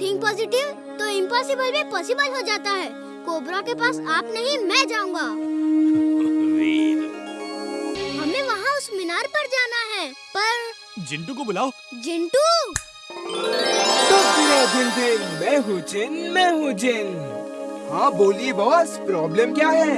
Think positive तो impossible भी possible हो जाता है। कोबरा के पास आप नहीं मैं जाऊँगा। हमें वहाँ उस मीनार पर जाना है। पर जिंटू को बुलाओ। जिंटू? तो दिन मैं हूँ जिन मैं हूँ जिन। हाँ बोलिए बॉस प्रॉब्लम क्या है?